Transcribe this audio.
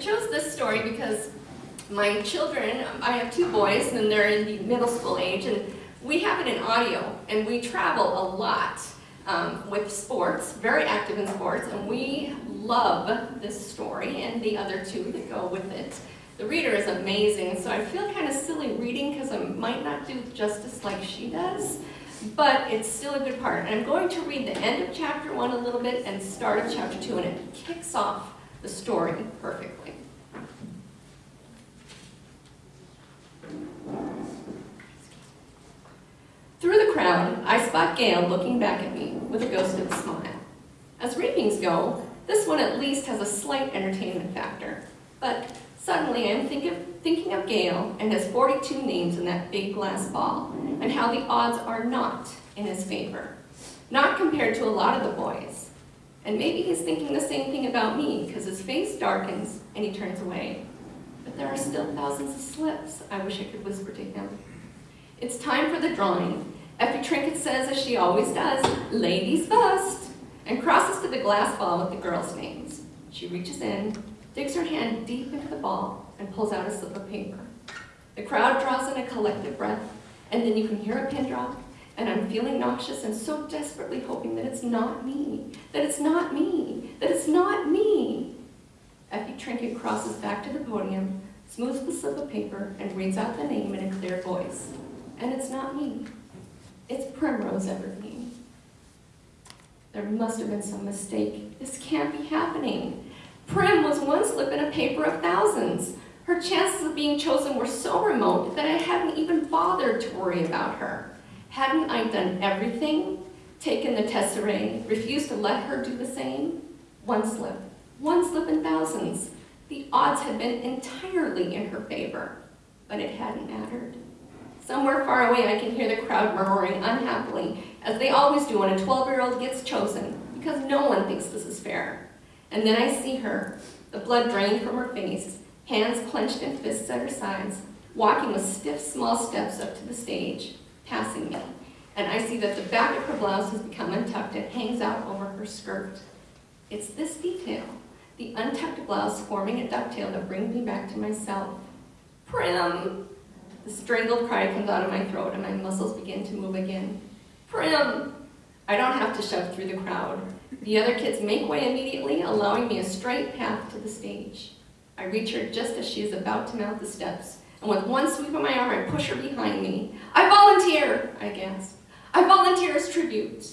chose this story because my children, I have two boys and they're in the middle school age and we have it in audio and we travel a lot um, with sports, very active in sports, and we love this story and the other two that go with it. The reader is amazing, so I feel kind of silly reading because I might not do justice like she does, but it's still a good part. And I'm going to read the end of chapter one a little bit and start of chapter two, and it kicks off the story perfectly. Through the crowd, I spot Gale looking back at me with a ghost of a smile. As reapings go, this one at least has a slight entertainment factor. But suddenly I'm think of, thinking of Gale and his 42 names in that big glass ball, and how the odds are not in his favor. Not compared to a lot of the boys. And maybe he's thinking the same thing about me, because his face darkens and he turns away. But there are still thousands of slips, I wish I could whisper to him. It's time for the drawing. Effie Trinket says, as she always does, ladies first, and crosses to the glass ball with the girls' names. She reaches in, digs her hand deep into the ball, and pulls out a slip of paper. The crowd draws in a collective breath, and then you can hear a pin drop, and I'm feeling nauseous and so desperately hoping that it's not me, that it's not me, that it's not me. Effie Trinket crosses back to the podium, smooths the slip of paper, and reads out the name in a clear voice. And it's not me. It's Primrose Everdeen. There must have been some mistake. This can't be happening. Prim was one slip in a paper of thousands. Her chances of being chosen were so remote that I hadn't even bothered to worry about her. Hadn't I done everything? Taken the tesserae, refused to let her do the same? One slip, one slip in thousands. The odds had been entirely in her favor, but it hadn't mattered. Somewhere far away, I can hear the crowd murmuring unhappily, as they always do when a 12-year-old gets chosen, because no one thinks this is fair. And then I see her, the blood drained from her face, hands clenched in fists at her sides, walking with stiff, small steps up to the stage, passing me. And I see that the back of her blouse has become untucked and hangs out over her skirt. It's this detail, the untucked blouse forming a ducktail that brings me back to myself. Prim, the strangled cry comes out of my throat and my muscles begin to move again. Prim! I don't have to shove through the crowd. The other kids make way immediately, allowing me a straight path to the stage. I reach her just as she is about to mount the steps, and with one sweep of my arm, I push her behind me. I volunteer. I volunteer as tribute.